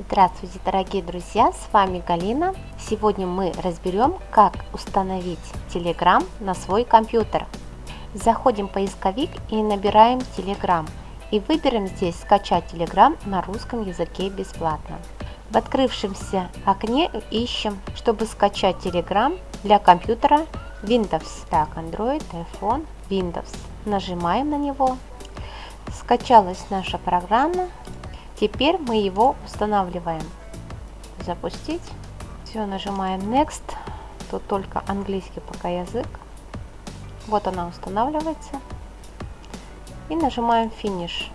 Здравствуйте, дорогие друзья, с вами Галина. Сегодня мы разберем, как установить Telegram на свой компьютер. Заходим в поисковик и набираем Telegram. И выберем здесь «Скачать Telegram на русском языке бесплатно». В открывшемся окне ищем, чтобы скачать Telegram для компьютера Windows. Так, Android, iPhone, Windows. Нажимаем на него. Скачалась наша программа. Теперь мы его устанавливаем. Запустить. Все, нажимаем Next. Тут только английский пока язык. Вот она устанавливается. И нажимаем Finish.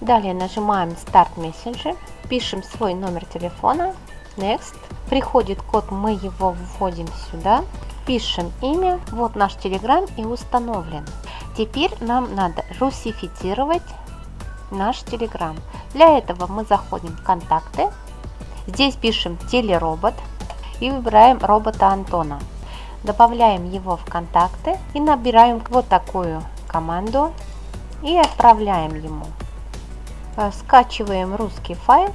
Далее нажимаем Start Messenger. Пишем свой номер телефона. Next. Приходит код, мы его вводим сюда. Пишем имя. Вот наш Telegram и установлен. Теперь нам надо русифицировать наш Telegram. Для этого мы заходим в контакты. Здесь пишем телеробот и выбираем робота Антона. Добавляем его в контакты и набираем вот такую команду и отправляем ему. Э, скачиваем русский файл.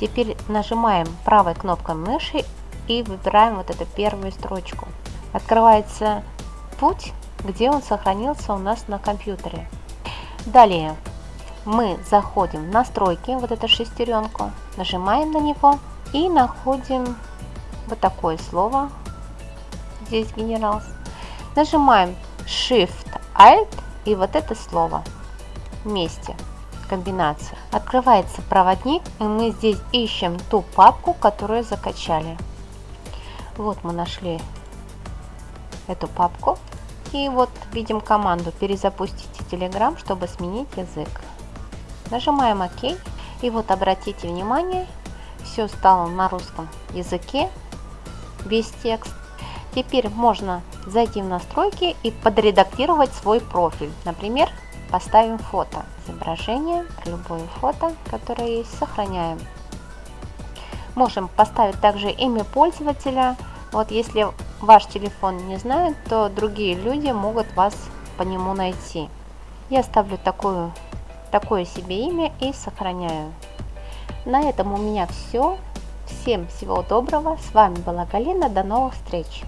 Теперь нажимаем правой кнопкой мыши и выбираем вот эту первую строчку. Открывается путь, где он сохранился у нас на компьютере. Далее мы заходим в настройки, вот эту шестеренку, нажимаем на него и находим вот такое слово, здесь генералс. Нажимаем Shift Alt и вот это слово вместе, комбинация. Открывается проводник и мы здесь ищем ту папку, которую закачали. Вот мы нашли эту папку. И вот видим команду перезапустите Telegram, чтобы сменить язык. Нажимаем ОК. И вот обратите внимание, все стало на русском языке, без текст. Теперь можно зайти в настройки и подредактировать свой профиль. Например, поставим фото, изображение, любое фото, которое есть, сохраняем. Можем поставить также имя пользователя. Вот если ваш телефон не знает, то другие люди могут вас по нему найти. Я ставлю такую такое себе имя и сохраняю. На этом у меня все. Всем всего доброго. С вами была Галина. До новых встреч.